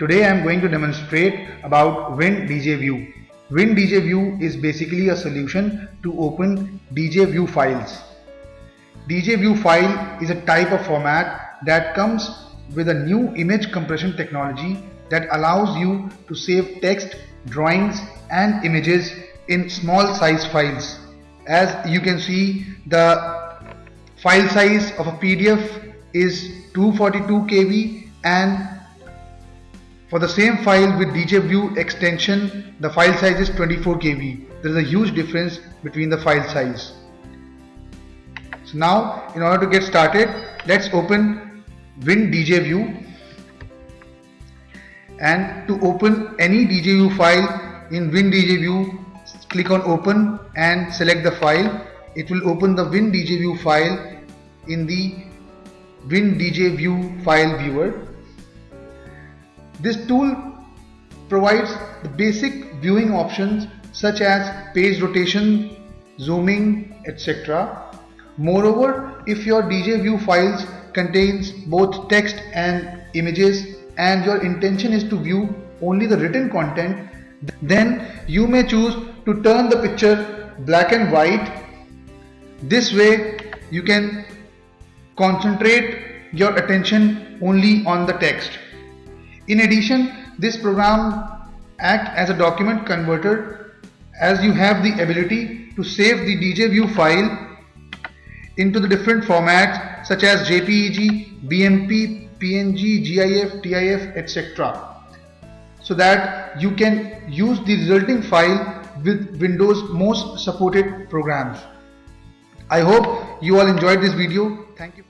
Today I am going to demonstrate about WinDJView. WinDJView is basically a solution to open DjVu files. DjVu file is a type of format that comes with a new image compression technology that allows you to save text, drawings and images in small size files. As you can see the file size of a PDF is 242 KB and for the same file with DjVu extension the file size is 24 KB. There is a huge difference between the file size. So now in order to get started let's open Win WinDJView and to open any DjVu file in Win WinDJView click on open and select the file it will open the Win WinDJView file in the Win WinDJView file viewer this tool provides the basic viewing options such as page rotation zooming etc moreover if your DjVu files contains both text and images and your intention is to view only the written content then you may choose to turn the picture black and white. This way you can concentrate your attention only on the text in addition this program act as a document converter as you have the ability to save the DjVu file into the different formats such as JPEG, BMP, PNG, GIF, TIF, etc. So that you can use the resulting file with Windows most supported programs. I hope you all enjoyed this video. Thank you.